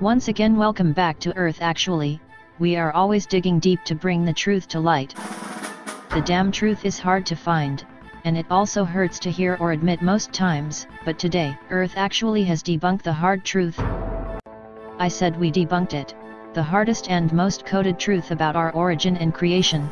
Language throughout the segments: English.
Once again welcome back to Earth actually, we are always digging deep to bring the truth to light. The damn truth is hard to find, and it also hurts to hear or admit most times, but today, Earth actually has debunked the hard truth. I said we debunked it, the hardest and most coded truth about our origin and creation,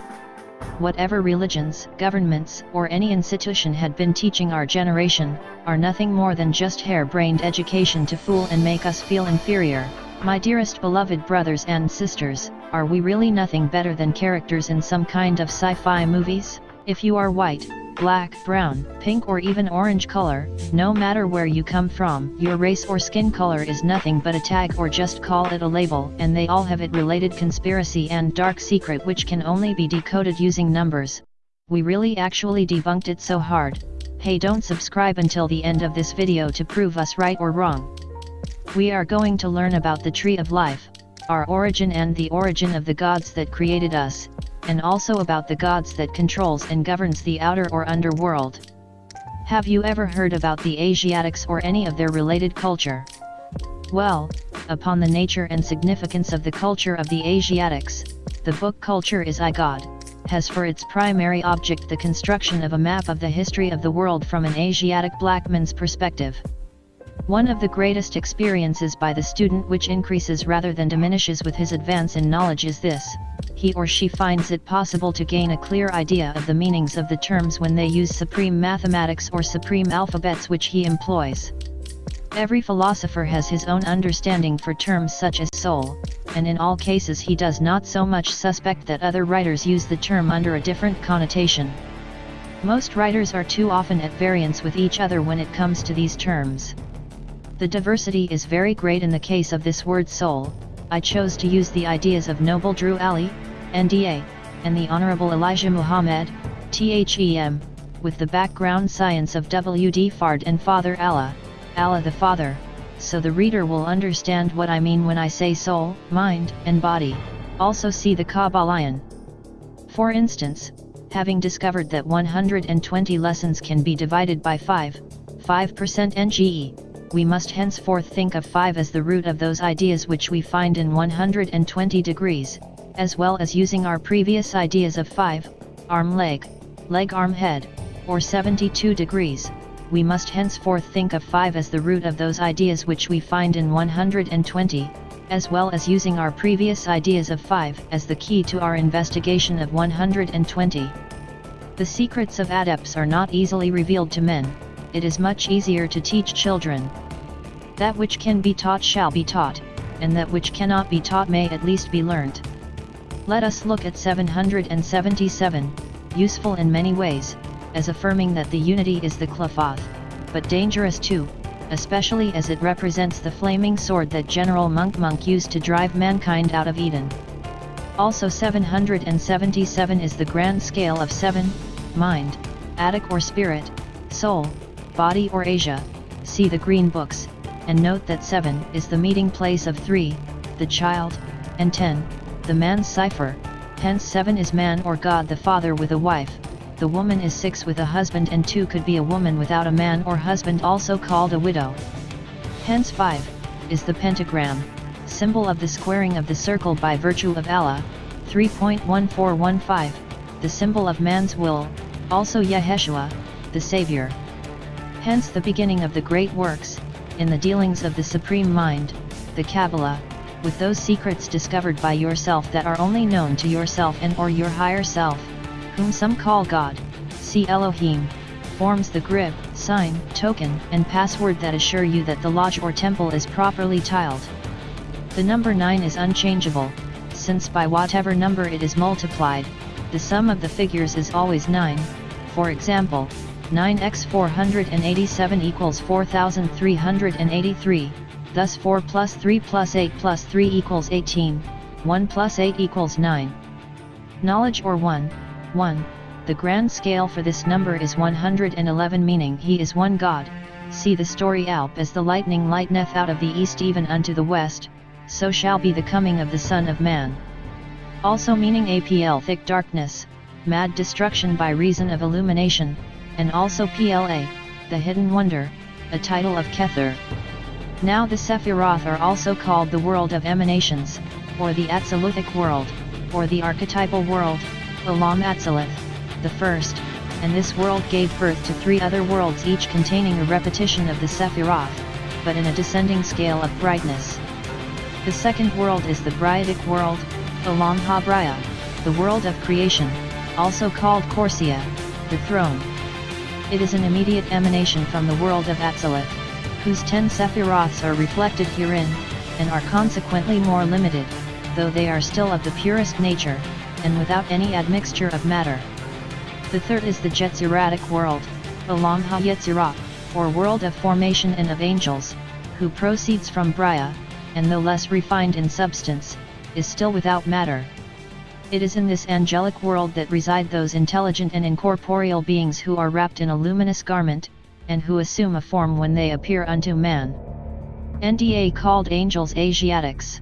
whatever religions, governments, or any institution had been teaching our generation, are nothing more than just hair-brained education to fool and make us feel inferior. My dearest beloved brothers and sisters, are we really nothing better than characters in some kind of sci-fi movies? If you are white, black, brown, pink or even orange color, no matter where you come from, your race or skin color is nothing but a tag or just call it a label and they all have it related conspiracy and dark secret which can only be decoded using numbers. We really actually debunked it so hard. Hey don't subscribe until the end of this video to prove us right or wrong. We are going to learn about the tree of life, our origin and the origin of the gods that created us, and also about the gods that controls and governs the outer or underworld. Have you ever heard about the Asiatics or any of their related culture? Well, upon the nature and significance of the culture of the Asiatics, the book Culture is I God, has for its primary object the construction of a map of the history of the world from an Asiatic black man's perspective. One of the greatest experiences by the student which increases rather than diminishes with his advance in knowledge is this, he or she finds it possible to gain a clear idea of the meanings of the terms when they use supreme mathematics or supreme alphabets which he employs. Every philosopher has his own understanding for terms such as soul, and in all cases he does not so much suspect that other writers use the term under a different connotation. Most writers are too often at variance with each other when it comes to these terms. The diversity is very great in the case of this word soul, I chose to use the ideas of Noble Drew Ali, NDA, and the Honorable Elijah Muhammad, THEM, with the background science of W.D. Fard and Father Allah, Allah the Father, so the reader will understand what I mean when I say soul, mind, and body, also see the Kybalion. For instance, having discovered that 120 lessons can be divided by 5, 5% NGE, we must henceforth think of 5 as the root of those ideas which we find in 120 degrees, as well as using our previous ideas of 5, arm leg, leg arm head, or 72 degrees, we must henceforth think of 5 as the root of those ideas which we find in 120, as well as using our previous ideas of 5 as the key to our investigation of 120. The secrets of adepts are not easily revealed to men, it is much easier to teach children. That which can be taught shall be taught, and that which cannot be taught may at least be learnt. Let us look at 777, useful in many ways, as affirming that the unity is the Qliphoth, but dangerous too, especially as it represents the flaming sword that General Monk Monk used to drive mankind out of Eden. Also 777 is the grand scale of 7, mind, Attic or spirit, soul, body or Asia, see the green books, and note that 7 is the meeting place of 3, the child, and 10, the man's cipher, hence 7 is man or God the father with a wife, the woman is 6 with a husband and 2 could be a woman without a man or husband also called a widow. Hence 5, is the pentagram, symbol of the squaring of the circle by virtue of Allah, 3.1415, the symbol of man's will, also Yeshua, the Savior. Hence the beginning of the great works, in the dealings of the Supreme Mind, the Kabbalah, with those secrets discovered by yourself that are only known to yourself and or your higher self, whom some call God, see Elohim, forms the grip, sign, token, and password that assure you that the lodge or temple is properly tiled. The number 9 is unchangeable, since by whatever number it is multiplied, the sum of the figures is always 9, for example, 9x 487 equals 4383, thus 4 plus 3 plus 8 plus 3 equals 18, 1 plus 8 equals 9. Knowledge or 1, 1, the grand scale for this number is 111 meaning he is one God, see the story Alp as the lightning lighteneth out of the east even unto the west, so shall be the coming of the Son of Man. Also meaning APL thick darkness, mad destruction by reason of illumination, and also PLA, The Hidden Wonder, a title of Kether. Now the Sephiroth are also called the world of emanations, or the Atziluthic world, or the archetypal world, Olam Atzilith, the first, and this world gave birth to three other worlds each containing a repetition of the Sephiroth, but in a descending scale of brightness. The second world is the Briatic world, Olam HaBraya, the world of creation, also called Corsia, the throne. It is an immediate emanation from the world of Atzilith, whose ten Sephiroths are reflected herein, and are consequently more limited, though they are still of the purest nature, and without any admixture of matter. The third is the Yetziratic world, Olam HaYetzirah, or world of formation and of angels, who proceeds from Braya, and though less refined in substance, is still without matter. It is in this angelic world that reside those intelligent and incorporeal beings who are wrapped in a luminous garment, and who assume a form when they appear unto man. NDA called angels Asiatics.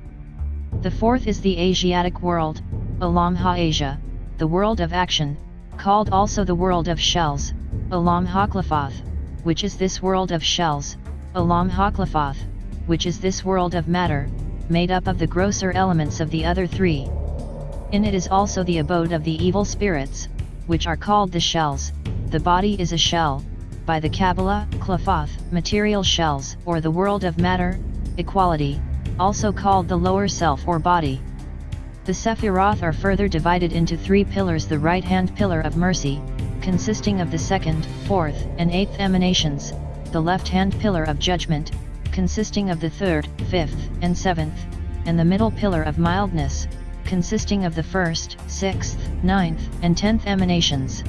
The fourth is the Asiatic world, Olam Ha-Asia, the world of action, called also the world of shells, Olam HaKlaphoth, which is this world of shells, Olam HaKlaphoth, which is this world of matter, made up of the grosser elements of the other three. In it is also the abode of the evil spirits, which are called the shells, the body is a shell, by the Kabbalah, Klaphoth, material shells, or the world of matter, equality, also called the lower self or body. The Sephiroth are further divided into three pillars the right-hand pillar of mercy, consisting of the second, fourth, and eighth emanations, the left-hand pillar of judgment, consisting of the third, fifth, and seventh, and the middle pillar of mildness, consisting of the first, sixth, ninth, and tenth emanations.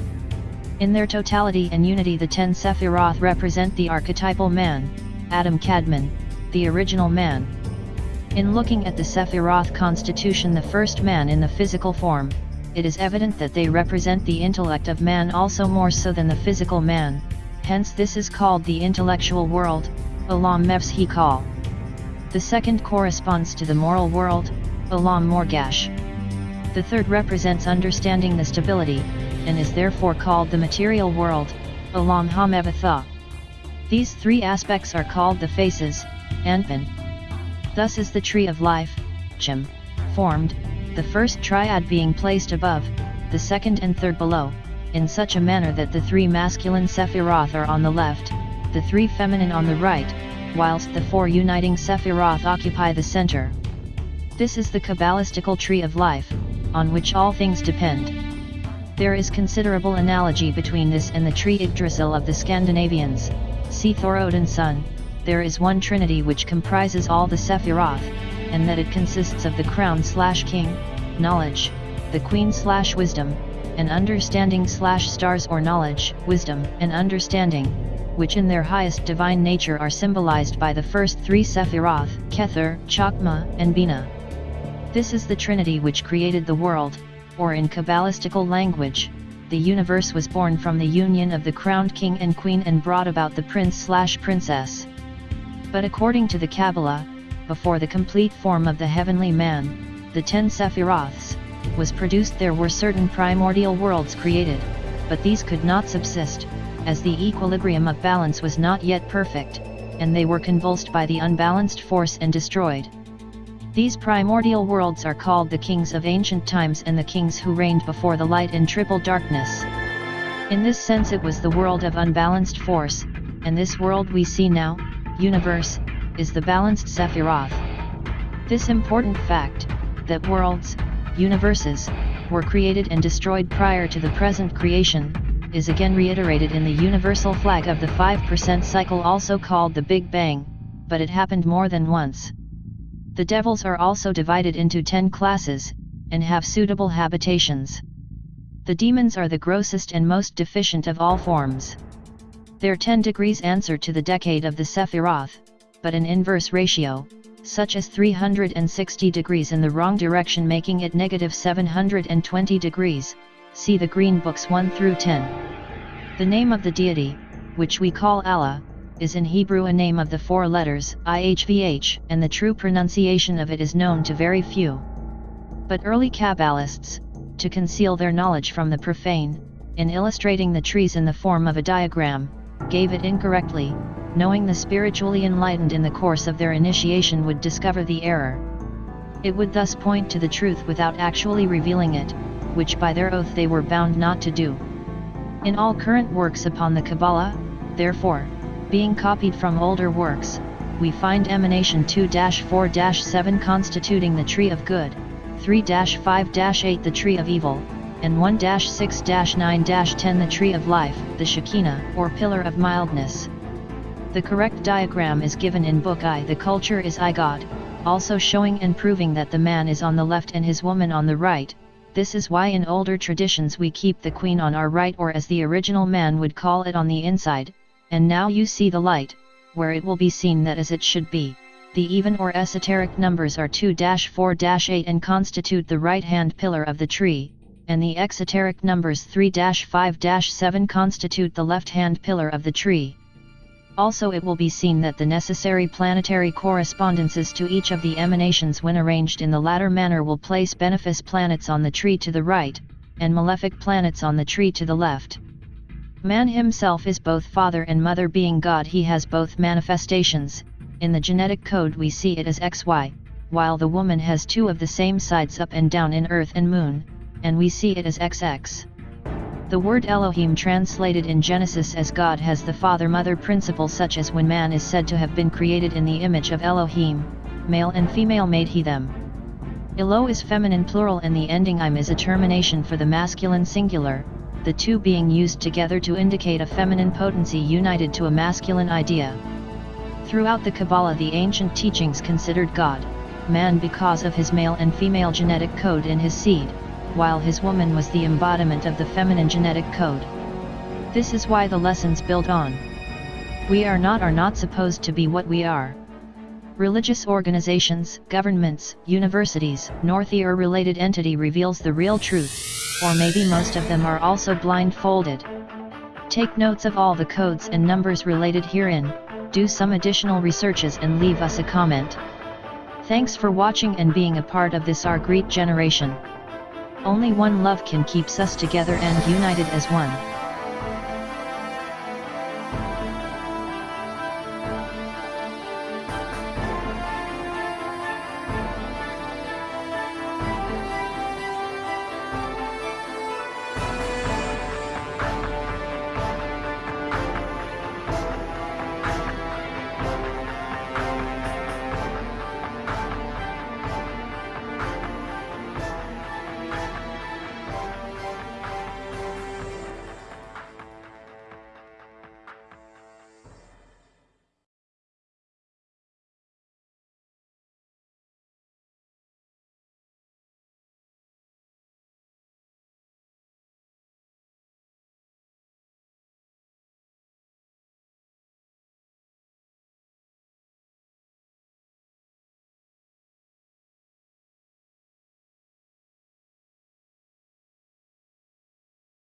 In their totality and unity the ten Sephiroth represent the archetypal man, Adam Kadmon, the original man. In looking at the Sephiroth constitution the first man in the physical form, it is evident that they represent the intellect of man also more so than the physical man, hence this is called the intellectual world, Olam Mevs The second corresponds to the moral world, Olam Morgash. The third represents understanding the stability, and is therefore called the material world, Olam HaMevatha. These three aspects are called the faces, Anpin. Thus is the tree of life, Chim, formed, the first triad being placed above, the second and third below, in such a manner that the three masculine Sephiroth are on the left, the three feminine on the right, whilst the four uniting Sephiroth occupy the center. This is the Kabbalistical tree of life, on which all things depend. There is considerable analogy between this and the tree Yggdrasil of the Scandinavians, see Thor Odin's son, there is one trinity which comprises all the Sephiroth, and that it consists of the crown slash king, knowledge, the queen slash wisdom, and understanding slash stars or knowledge, wisdom, and understanding, which in their highest divine nature are symbolized by the first three Sephiroth, Kether, Chokmah, and Binah. This is the Trinity which created the world, or in Kabbalistical language, the universe was born from the union of the crowned king and queen and brought about the prince-slash-princess. But according to the Kabbalah, before the complete form of the heavenly man, the ten Sephiroths, was produced there were certain primordial worlds created, but these could not subsist, as the equilibrium of balance was not yet perfect, and they were convulsed by the unbalanced force and destroyed. These primordial worlds are called the kings of ancient times and the kings who reigned before the light in triple darkness. In this sense it was the world of unbalanced force, and this world we see now, universe, is the balanced Sephiroth. This important fact, that worlds, universes, were created and destroyed prior to the present creation, is again reiterated in the universal flag of the 5% cycle also called the Big Bang, but it happened more than once. The devils are also divided into 10 classes, and have suitable habitations. The demons are the grossest and most deficient of all forms. Their 10 degrees answer to the decade of the Sephiroth, but an inverse ratio, such as 360 degrees in the wrong direction making it negative 720 degrees, see the Green Books 1 through 10. The name of the deity, which we call Allah, is in Hebrew a name of the four letters, IHVH, and the true pronunciation of it is known to very few. But early Kabbalists, to conceal their knowledge from the profane, in illustrating the trees in the form of a diagram, gave it incorrectly, knowing the spiritually enlightened in the course of their initiation would discover the error. It would thus point to the truth without actually revealing it, which by their oath they were bound not to do. In all current works upon the Kabbalah, therefore, being copied from older works, we find emanation 2-4-7 constituting the tree of good, 3-5-8 the tree of evil, and 1-6-9-10 the tree of life, the Shekinah, or pillar of mildness. The correct diagram is given in Book I. The culture is I God, also showing and proving that the man is on the left and his woman on the right, this is why in older traditions we keep the queen on our right or as the original man would call it on the inside, and now you see the light, where it will be seen that as it should be. The even or esoteric numbers are 2-4-8 and constitute the right-hand pillar of the tree, and the exoteric numbers 3-5-7 constitute the left-hand pillar of the tree. Also it will be seen that the necessary planetary correspondences to each of the emanations when arranged in the latter manner will place benefic planets on the tree to the right, and malefic planets on the tree to the left. Man himself is both father and mother being God he has both manifestations, in the genetic code we see it as XY, while the woman has two of the same sides up and down in earth and moon, and we see it as XX. The word Elohim translated in Genesis as God has the father-mother principle such as when man is said to have been created in the image of Elohim, male and female made he them. Elo is feminine plural and the ending im is a termination for the masculine singular, the two being used together to indicate a feminine potency united to a masculine idea. Throughout the Kabbalah the ancient teachings considered God, man because of his male and female genetic code in his seed, while his woman was the embodiment of the feminine genetic code. This is why the lessons build on. We are not are not supposed to be what we are. Religious organizations, governments, universities, Northy or related entity reveals the real truth or maybe most of them are also blindfolded. Take notes of all the codes and numbers related herein, do some additional researches and leave us a comment. Thanks for watching and being a part of this our great generation. Only one love can keeps us together and united as one.